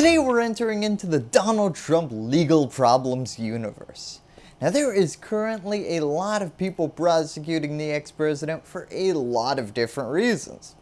Today we're entering into the Donald Trump legal problems universe. Now there is currently a lot of people prosecuting the ex-president for a lot of different reasons.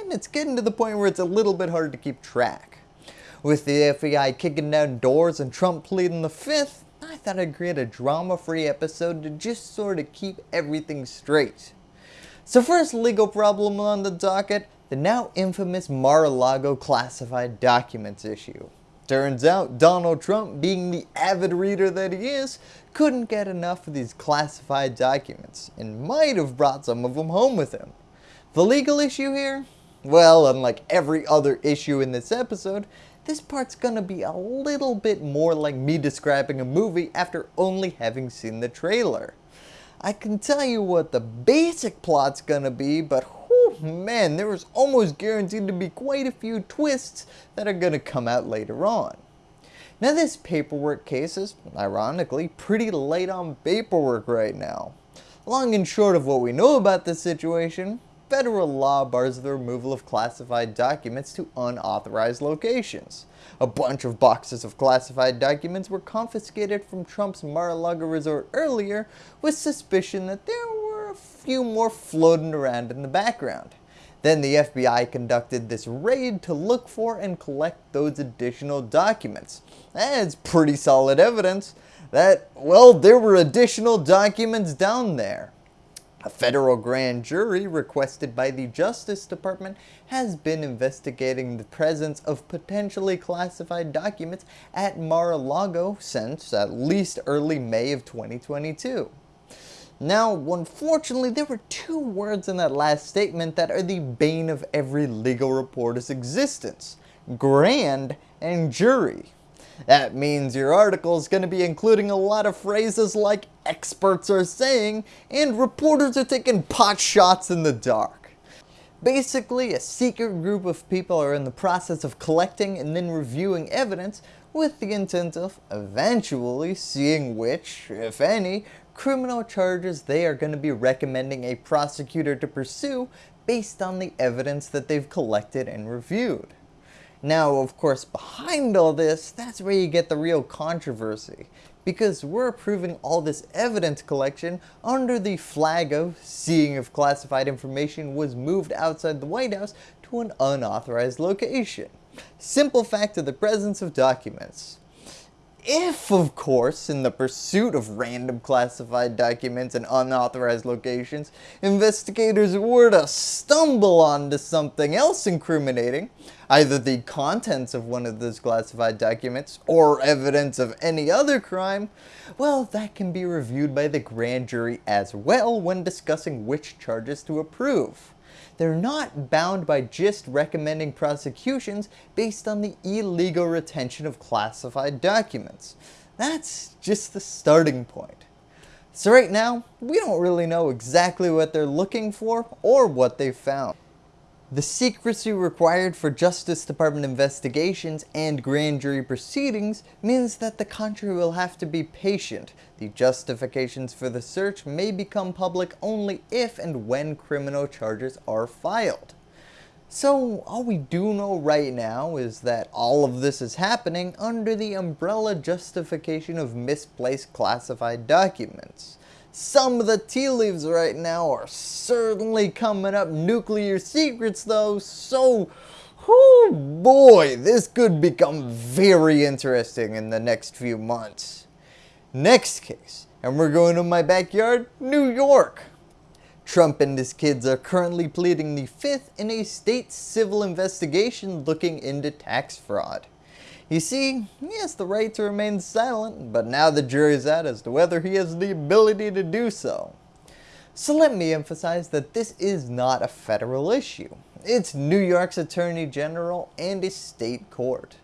And it's getting to the point where it's a little bit hard to keep track. With the FBI kicking down doors and Trump pleading the fifth, I thought I'd create a drama-free episode to just sort of keep everything straight. So first legal problem on the docket, the now infamous Mar-a-Lago classified documents issue. Turns out Donald Trump, being the avid reader that he is, couldn't get enough of these classified documents and might have brought some of them home with him. The legal issue here? Well, unlike every other issue in this episode, this part's gonna be a little bit more like me describing a movie after only having seen the trailer. I can tell you what the basic plot's gonna be, but man, there is almost guaranteed to be quite a few twists that are going to come out later on. Now this paperwork case is, ironically, pretty light on paperwork right now. Long and short of what we know about this situation, federal law bars the removal of classified documents to unauthorized locations. A bunch of boxes of classified documents were confiscated from Trump's Mar-a-Lago resort earlier with suspicion that there few more floating around in the background. Then the FBI conducted this raid to look for and collect those additional documents. That's pretty solid evidence that, well, there were additional documents down there. A federal grand jury requested by the Justice Department has been investigating the presence of potentially classified documents at Mar-a-Lago since at least early May of 2022. Now, unfortunately, there were two words in that last statement that are the bane of every legal reporter's existence. Grand and jury. That means your article is going to be including a lot of phrases like experts are saying and reporters are taking pot shots in the dark. Basically, a secret group of people are in the process of collecting and then reviewing evidence with the intent of eventually seeing which, if any, criminal charges they are going to be recommending a prosecutor to pursue based on the evidence that they've collected and reviewed. Now, of course, behind all this, that's where you get the real controversy, because we're approving all this evidence collection under the flag of seeing if classified information was moved outside the White House to an unauthorized location. Simple fact of the presence of documents. If, of course, in the pursuit of random classified documents and unauthorized locations, investigators were to stumble onto something else incriminating, either the contents of one of those classified documents or evidence of any other crime, well, that can be reviewed by the grand jury as well when discussing which charges to approve they're not bound by just recommending prosecutions based on the illegal retention of classified documents. That's just the starting point. So right now, we don't really know exactly what they're looking for or what they've found. The secrecy required for Justice Department investigations and grand jury proceedings means that the country will have to be patient. The justifications for the search may become public only if and when criminal charges are filed. So all we do know right now is that all of this is happening under the umbrella justification of misplaced classified documents. Some of the tea leaves right now are certainly coming up nuclear secrets though, so oh boy, this could become very interesting in the next few months. Next case, and we're going to my backyard, New York. Trump and his kids are currently pleading the fifth in a state civil investigation looking into tax fraud. You see, he has the right to remain silent, but now the jury's out as to whether he has the ability to do so. So let me emphasize that this is not a federal issue. It's New York's Attorney General and a state court.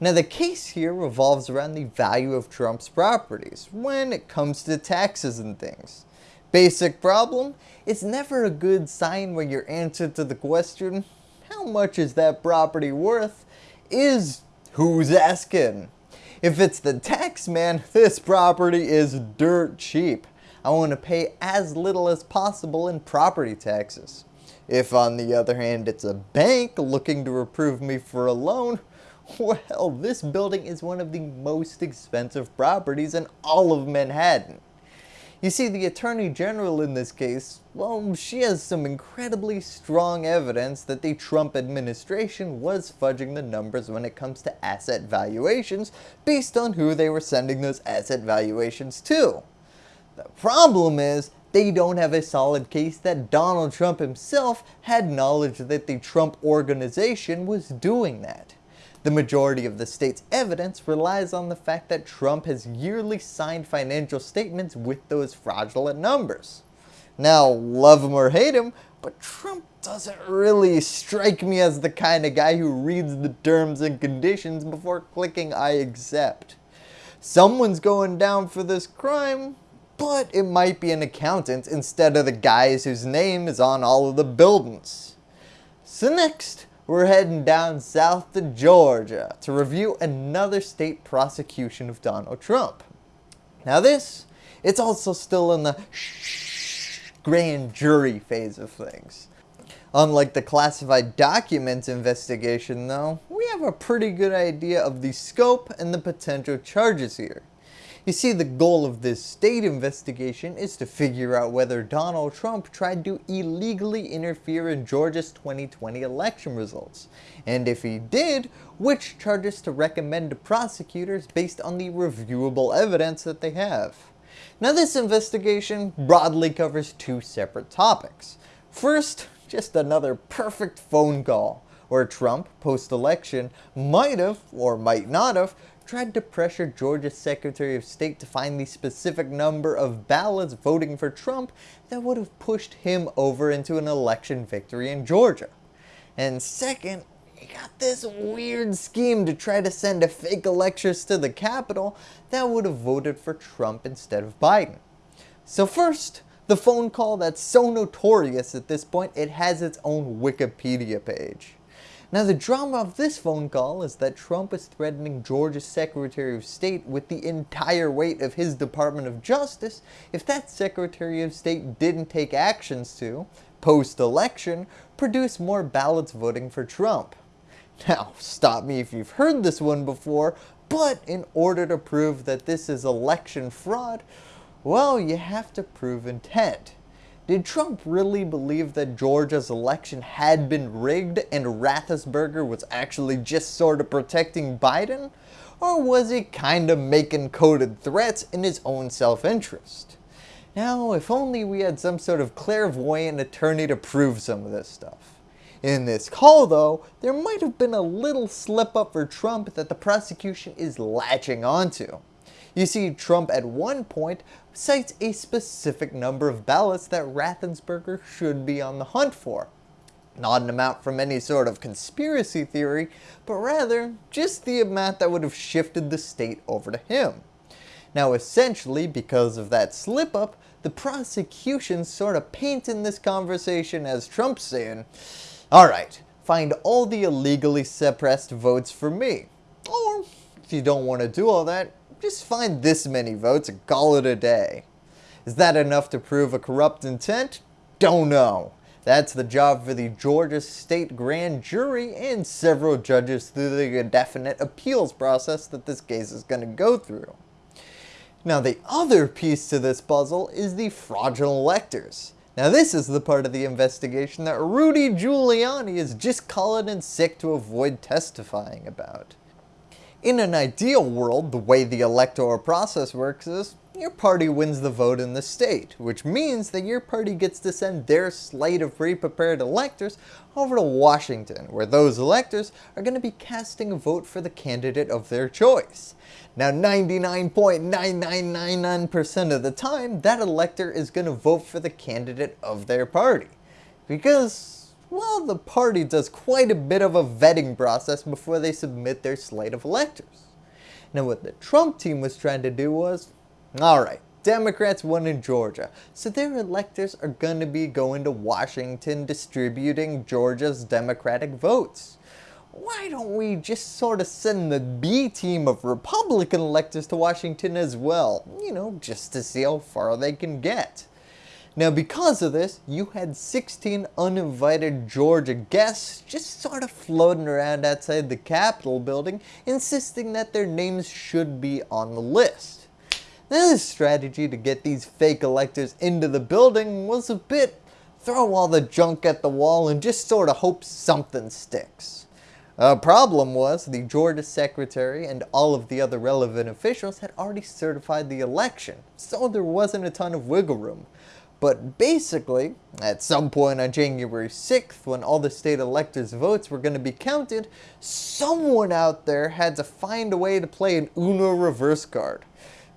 Now the case here revolves around the value of Trump's properties when it comes to taxes and things. Basic problem, it's never a good sign when your answer to the question, how much is that property worth, is Who's asking? If it's the tax man, this property is dirt cheap. I want to pay as little as possible in property taxes. If on the other hand it's a bank looking to approve me for a loan, Well, this building is one of the most expensive properties in all of Manhattan. You see, the Attorney General in this case, well, she has some incredibly strong evidence that the Trump administration was fudging the numbers when it comes to asset valuations based on who they were sending those asset valuations to. The problem is, they don't have a solid case that Donald Trump himself had knowledge that the Trump organization was doing that. The majority of the state's evidence relies on the fact that Trump has yearly signed financial statements with those fraudulent numbers. Now, love him or hate him, but Trump doesn't really strike me as the kind of guy who reads the terms and conditions before clicking I accept. Someone's going down for this crime, but it might be an accountant instead of the guys whose name is on all of the buildings. So next, we're heading down south to Georgia to review another state prosecution of Donald Trump. Now this, it's also still in the grand jury phase of things. Unlike the classified documents investigation though, we have a pretty good idea of the scope and the potential charges here. You see, the goal of this state investigation is to figure out whether Donald Trump tried to illegally interfere in Georgia's 2020 election results, and if he did, which charges to recommend to prosecutors based on the reviewable evidence that they have. Now this investigation broadly covers two separate topics. First, just another perfect phone call, where Trump, post-election, might have, or might not have, tried to pressure Georgia's Secretary of State to find the specific number of ballots voting for Trump that would have pushed him over into an election victory in Georgia. And second, he got this weird scheme to try to send a fake electors to the Capitol that would have voted for Trump instead of Biden. So first, the phone call that's so notorious at this point it has its own Wikipedia page. Now the drama of this phone call is that Trump is threatening Georgia's Secretary of State with the entire weight of his Department of Justice if that Secretary of State didn't take actions to, post-election, produce more ballots voting for Trump. Now, stop me if you've heard this one before, but in order to prove that this is election fraud, well, you have to prove intent. Did Trump really believe that Georgia's election had been rigged and Raffensperger was actually just sort of protecting Biden? Or was he kinda making coded threats in his own self-interest? Now, if only we had some sort of clairvoyant attorney to prove some of this stuff. In this call though, there might have been a little slip up for Trump that the prosecution is latching onto. You see, Trump at one point cites a specific number of ballots that Raffensperger should be on the hunt for. Not an amount from any sort of conspiracy theory, but rather just the amount that would have shifted the state over to him. Now essentially, because of that slip up, the prosecution sort of painted this conversation as Trump saying, alright, find all the illegally suppressed votes for me. Or, if you don't want to do all that, just find this many votes and call it a day. Is that enough to prove a corrupt intent? Don't know. That's the job for the Georgia State Grand Jury and several judges through the indefinite appeals process that this case is going to go through. Now the other piece to this puzzle is the fraudulent electors. Now this is the part of the investigation that Rudy Giuliani is just calling in sick to avoid testifying about. In an ideal world, the way the electoral process works is your party wins the vote in the state, which means that your party gets to send their slate of pre-prepared electors over to Washington, where those electors are going to be casting a vote for the candidate of their choice. Now 99.9999% of the time, that elector is going to vote for the candidate of their party. Because well, the party does quite a bit of a vetting process before they submit their slate of electors. Now what the Trump team was trying to do was, alright, Democrats won in Georgia, so their electors are going to be going to Washington distributing Georgia's Democratic votes. Why don't we just sort of send the B team of Republican electors to Washington as well, you know, just to see how far they can get. Now because of this, you had 16 uninvited Georgia guests just sort of floating around outside the Capitol building insisting that their names should be on the list. Now this strategy to get these fake electors into the building was a bit throw all the junk at the wall and just sort of hope something sticks. A problem was the Georgia secretary and all of the other relevant officials had already certified the election, so there wasn't a ton of wiggle room. But basically, at some point on January 6th, when all the state electors' votes were going to be counted, someone out there had to find a way to play an Uno reverse card.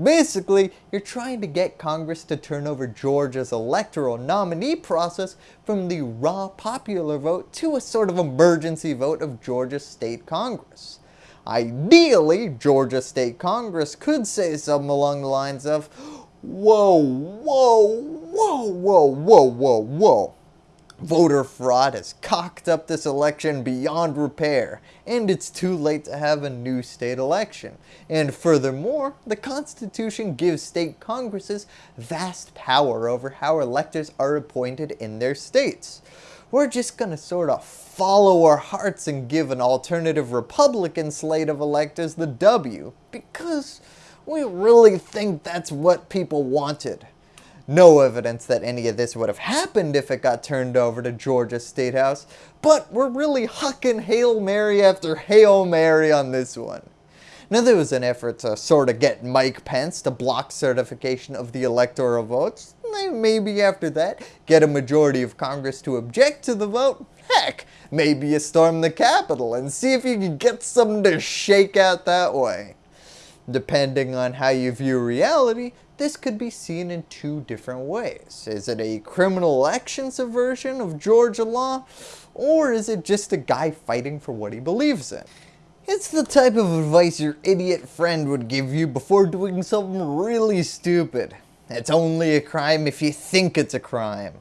Basically, you're trying to get Congress to turn over Georgia's electoral nominee process from the raw popular vote to a sort of emergency vote of Georgia State Congress. Ideally, Georgia State Congress could say something along the lines of, whoa, whoa, whoa, whoa, whoa, whoa, whoa. Voter fraud has cocked up this election beyond repair, and it's too late to have a new state election. And furthermore, the Constitution gives state congresses vast power over how electors are appointed in their states. We're just gonna sort of follow our hearts and give an alternative Republican slate of electors the W, because we really think that's what people wanted. No evidence that any of this would have happened if it got turned over to Georgia State House, but we're really hucking Hail Mary after Hail Mary on this one. Now there was an effort to sort of get Mike Pence to block certification of the electoral votes. Maybe after that, get a majority of Congress to object to the vote. Heck, maybe you storm the Capitol and see if you can get something to shake out that way. Depending on how you view reality, this could be seen in two different ways. Is it a criminal election subversion of Georgia law, or is it just a guy fighting for what he believes in? It's the type of advice your idiot friend would give you before doing something really stupid. It's only a crime if you think it's a crime.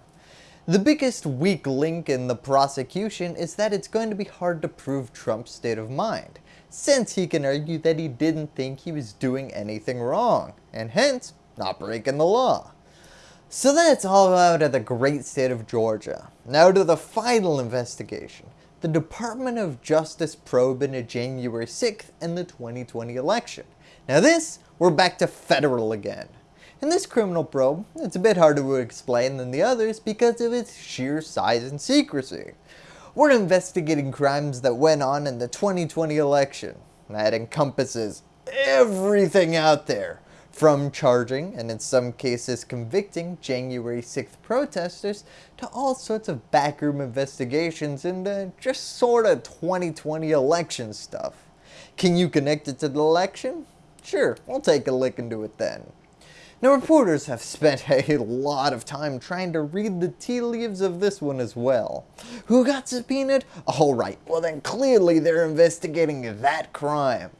The biggest weak link in the prosecution is that it's going to be hard to prove Trump's state of mind, since he can argue that he didn't think he was doing anything wrong, and hence not breaking the law. So that's all out of the great state of Georgia. Now to the final investigation. The Department of Justice probe into January 6th and the 2020 election. Now this, we're back to federal again. In this criminal probe, it's a bit harder to explain than the others because of its sheer size and secrecy. We're investigating crimes that went on in the 2020 election. That encompasses everything out there, from charging, and in some cases convicting, January 6th protesters to all sorts of backroom investigations into uh, just sort of 2020 election stuff. Can you connect it to the election? Sure, we'll take a look into it then. Now reporters have spent a lot of time trying to read the tea leaves of this one as well. Who got subpoenaed? Alright, well then clearly they're investigating that crime.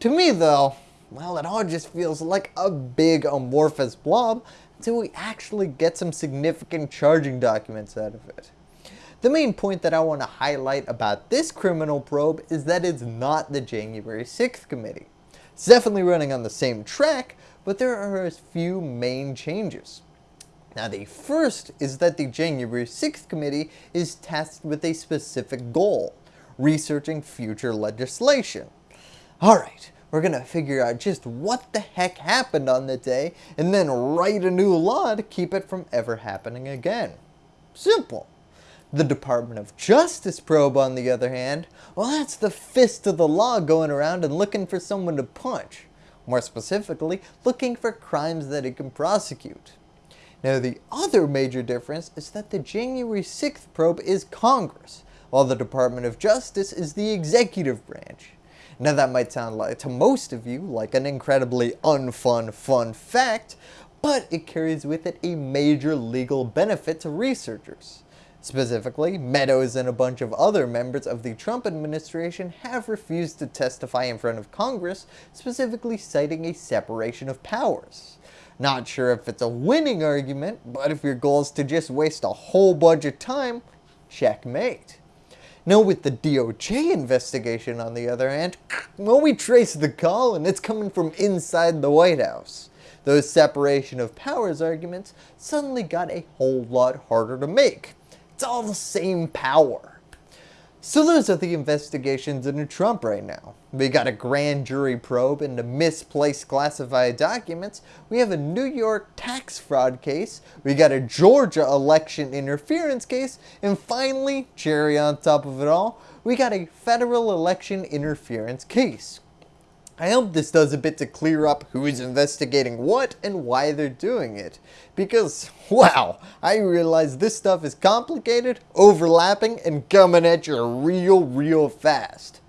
To me though, well, it all just feels like a big amorphous blob until we actually get some significant charging documents out of it. The main point that I want to highlight about this criminal probe is that it's not the January 6th committee. It's definitely running on the same track, but there are a few main changes. Now the first is that the January 6th committee is tasked with a specific goal, researching future legislation. Alright, we're going to figure out just what the heck happened on the day and then write a new law to keep it from ever happening again. Simple. The Department of Justice probe on the other hand, well that's the fist of the law going around and looking for someone to punch. More specifically, looking for crimes that it can prosecute. Now the other major difference is that the January 6th probe is Congress, while the Department of Justice is the executive branch. Now that might sound like, to most of you like an incredibly unfun fun fact, but it carries with it a major legal benefit to researchers. Specifically, Meadows and a bunch of other members of the Trump administration have refused to testify in front of Congress, specifically citing a separation of powers. Not sure if it's a winning argument, but if your goal is to just waste a whole bunch of time, checkmate. Now with the DOJ investigation on the other hand, well we trace the call and it's coming from inside the White House. those separation of powers arguments suddenly got a whole lot harder to make. It's all the same power. So those are the investigations into Trump right now. We got a grand jury probe into misplaced classified documents, we have a New York tax fraud case, we got a Georgia election interference case, and finally, cherry on top of it all, we got a federal election interference case. I hope this does a bit to clear up who's investigating what and why they're doing it. Because, wow, I realize this stuff is complicated, overlapping, and coming at you real, real fast.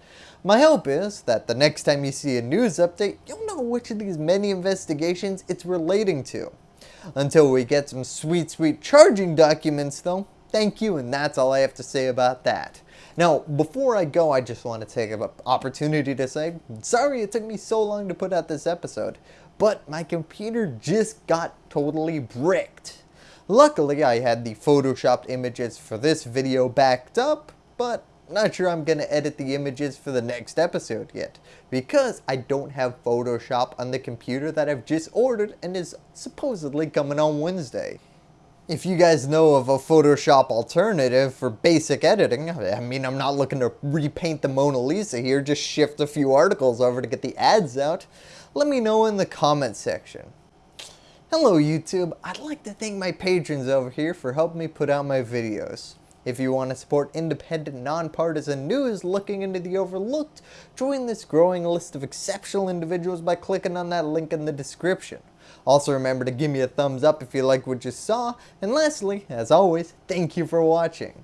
My hope is that the next time you see a news update, you'll know which of these many investigations it's relating to. Until we get some sweet, sweet charging documents though, thank you and that's all I have to say about that. Now, before I go, I just want to take an opportunity to say, sorry it took me so long to put out this episode, but my computer just got totally bricked. Luckily, I had the photoshopped images for this video backed up, but not sure I'm going to edit the images for the next episode yet, because I don't have Photoshop on the computer that I've just ordered and is supposedly coming on Wednesday. If you guys know of a Photoshop alternative for basic editing, I mean I'm not looking to repaint the Mona Lisa here, just shift a few articles over to get the ads out, let me know in the comment section. Hello YouTube, I'd like to thank my patrons over here for helping me put out my videos. If you want to support independent, nonpartisan news looking into the overlooked, join this growing list of exceptional individuals by clicking on that link in the description. Also remember to give me a thumbs up if you like what you saw, and lastly, as always, thank you for watching.